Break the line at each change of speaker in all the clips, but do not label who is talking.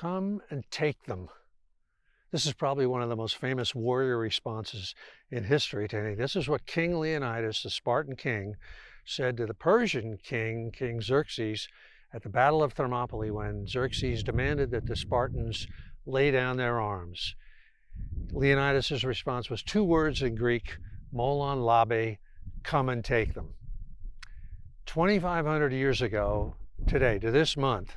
come and take them. This is probably one of the most famous warrior responses in history to anything. This is what King Leonidas, the Spartan king, said to the Persian king, King Xerxes, at the Battle of Thermopylae when Xerxes demanded that the Spartans lay down their arms. Leonidas' response was two words in Greek, molon labe, come and take them. 2,500 years ago, today, to this month,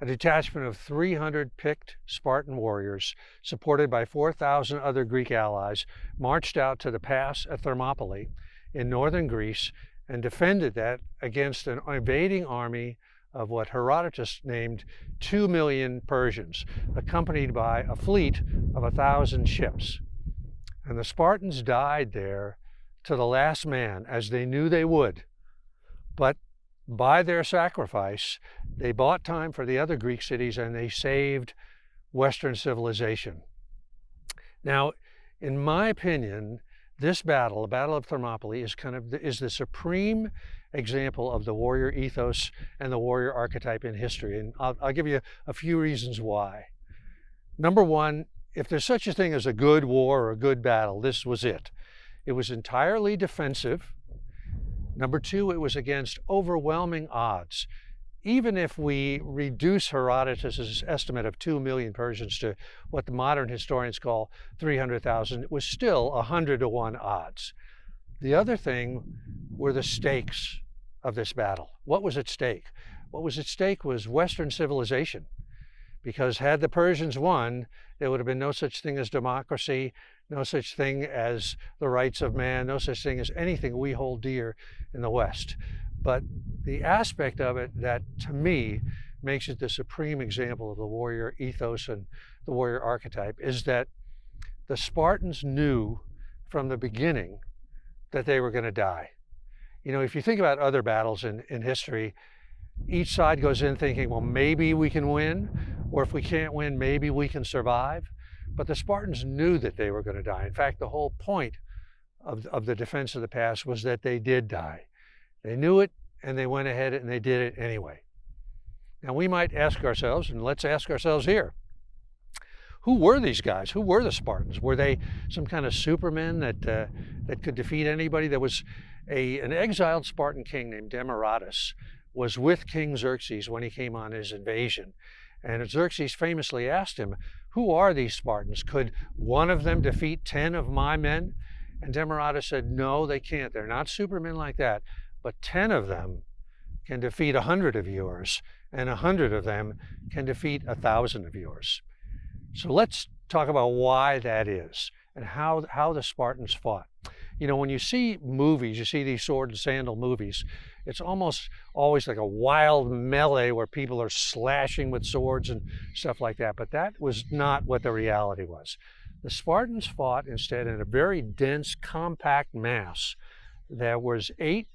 a detachment of 300 picked Spartan warriors, supported by 4,000 other Greek allies, marched out to the pass at Thermopylae in northern Greece and defended that against an invading army of what Herodotus named 2 million Persians, accompanied by a fleet of a thousand ships. And the Spartans died there to the last man, as they knew they would. But by their sacrifice, they bought time for the other Greek cities and they saved Western civilization. Now, in my opinion, this battle, the Battle of Thermopylae, is kind of the, is the supreme example of the warrior ethos and the warrior archetype in history. And I'll, I'll give you a few reasons why. Number one, if there's such a thing as a good war or a good battle, this was it. It was entirely defensive. Number two, it was against overwhelming odds. Even if we reduce Herodotus' estimate of 2 million Persians to what the modern historians call 300,000, it was still 100 to 1 odds. The other thing were the stakes of this battle. What was at stake? What was at stake was Western civilization. Because had the Persians won, there would have been no such thing as democracy, no such thing as the rights of man, no such thing as anything we hold dear in the West. But the aspect of it that, to me, makes it the supreme example of the warrior ethos and the warrior archetype is that the Spartans knew from the beginning that they were going to die. You know, if you think about other battles in, in history, each side goes in thinking, well, maybe we can win, or if we can't win, maybe we can survive. But the Spartans knew that they were going to die. In fact, the whole point of, of the defense of the pass was that they did die. They knew it and they went ahead and they did it anyway. Now we might ask ourselves, and let's ask ourselves here, who were these guys? Who were the Spartans? Were they some kind of supermen that, uh, that could defeat anybody? There was a, an exiled Spartan king named Demaratus was with King Xerxes when he came on his invasion. And Xerxes famously asked him, who are these Spartans? Could one of them defeat 10 of my men? And Demaratus said, no, they can't. They're not supermen like that. But 10 of them can defeat 100 of yours, and 100 of them can defeat 1,000 of yours. So let's talk about why that is and how, how the Spartans fought. You know, when you see movies, you see these sword and sandal movies, it's almost always like a wild melee where people are slashing with swords and stuff like that. But that was not what the reality was. The Spartans fought instead in a very dense, compact mass. that was eight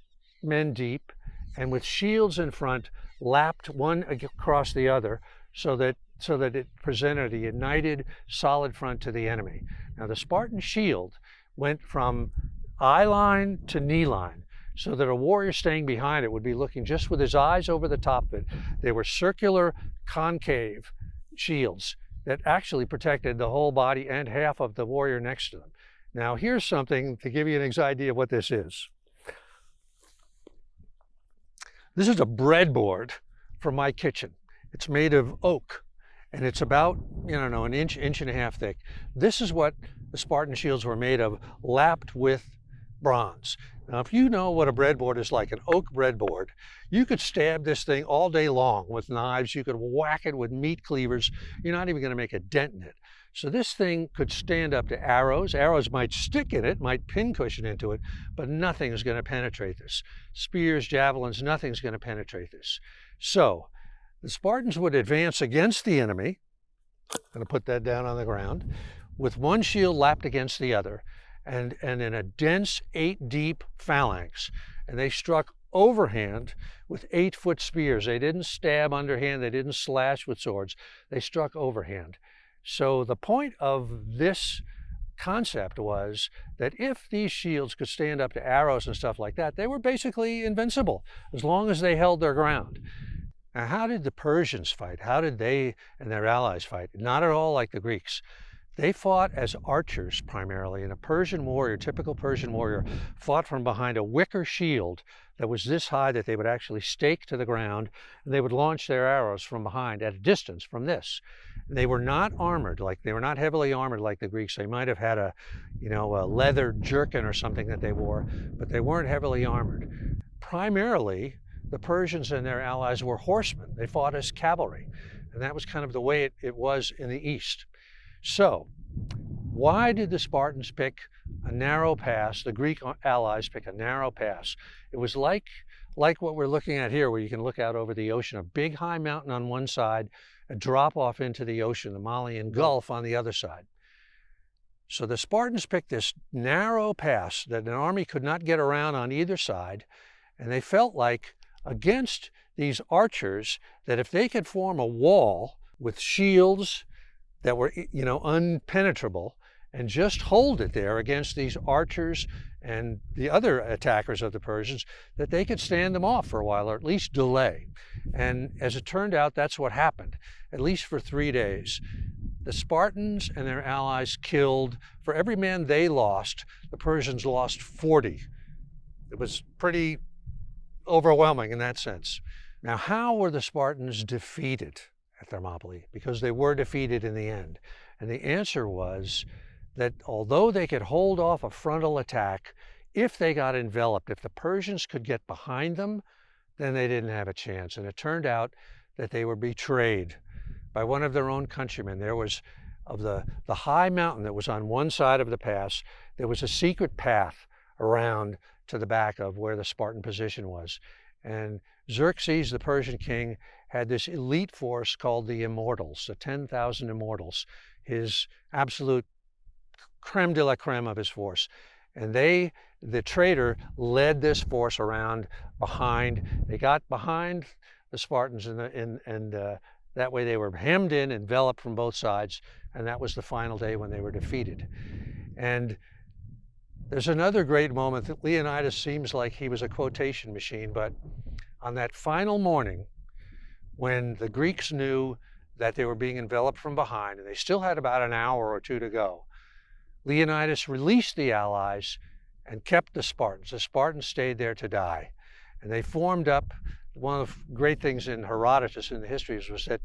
men deep and with shields in front, lapped one across the other so that so that it presented a united, solid front to the enemy. Now the Spartan shield went from eye line to knee line so that a warrior staying behind it would be looking just with his eyes over the top of it. They were circular, concave shields that actually protected the whole body and half of the warrior next to them. Now here's something to give you an idea of what this is. This is a breadboard from my kitchen. It's made of oak and it's about, you know, an inch, inch and a half thick. This is what the Spartan shields were made of, lapped with bronze. Now, if you know what a breadboard is like, an oak breadboard, you could stab this thing all day long with knives. You could whack it with meat cleavers. You're not even going to make a dent in it. So this thing could stand up to arrows. Arrows might stick in it, might pincushion into it, but nothing is going to penetrate this. Spears, javelins, nothing's going to penetrate this. So the Spartans would advance against the enemy. I'm going to put that down on the ground with one shield lapped against the other and, and in a dense eight deep phalanx. And they struck overhand with eight foot spears. They didn't stab underhand, they didn't slash with swords, they struck overhand. So the point of this concept was that if these shields could stand up to arrows and stuff like that, they were basically invincible as long as they held their ground. Now, how did the Persians fight? How did they and their allies fight? Not at all like the Greeks. They fought as archers primarily, and a Persian warrior, typical Persian warrior, fought from behind a wicker shield that was this high that they would actually stake to the ground, and they would launch their arrows from behind at a distance from this. They were not armored, like they were not heavily armored like the Greeks. They might have had a, you know, a leather jerkin or something that they wore, but they weren't heavily armored. Primarily, the Persians and their allies were horsemen. They fought as cavalry, and that was kind of the way it, it was in the East. So, why did the Spartans pick a narrow pass? The Greek allies pick a narrow pass. It was like, like what we're looking at here, where you can look out over the ocean, a big high mountain on one side, a drop off into the ocean, the Malian Gulf on the other side. So the Spartans picked this narrow pass that an army could not get around on either side, and they felt like against these archers that if they could form a wall with shields that were, you know, unpenetrable and just hold it there against these archers and the other attackers of the Persians, that they could stand them off for a while or at least delay. And as it turned out, that's what happened, at least for three days. The Spartans and their allies killed, for every man they lost, the Persians lost 40. It was pretty overwhelming in that sense. Now, how were the Spartans defeated? At Thermopylae because they were defeated in the end. And the answer was that although they could hold off a frontal attack, if they got enveloped, if the Persians could get behind them, then they didn't have a chance. And it turned out that they were betrayed by one of their own countrymen. There was, of the, the high mountain that was on one side of the pass, there was a secret path around to the back of where the Spartan position was. And Xerxes, the Persian king, had this elite force called the Immortals, the 10,000 Immortals, his absolute creme de la creme of his force. And they, the traitor, led this force around behind. They got behind the Spartans, and, and, and uh, that way they were hemmed in, enveloped from both sides, and that was the final day when they were defeated. And there's another great moment that Leonidas seems like he was a quotation machine, but on that final morning, when the Greeks knew that they were being enveloped from behind and they still had about an hour or two to go, Leonidas released the allies and kept the Spartans. The Spartans stayed there to die. And they formed up. One of the great things in Herodotus in the histories was that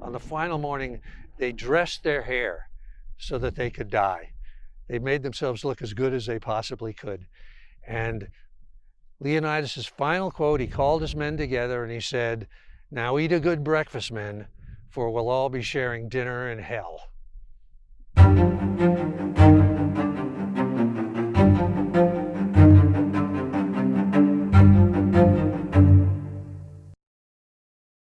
on the final morning, they dressed their hair so that they could die. They made themselves look as good as they possibly could. And Leonidas's final quote, he called his men together and he said, now eat a good breakfast, men, for we'll all be sharing dinner in hell.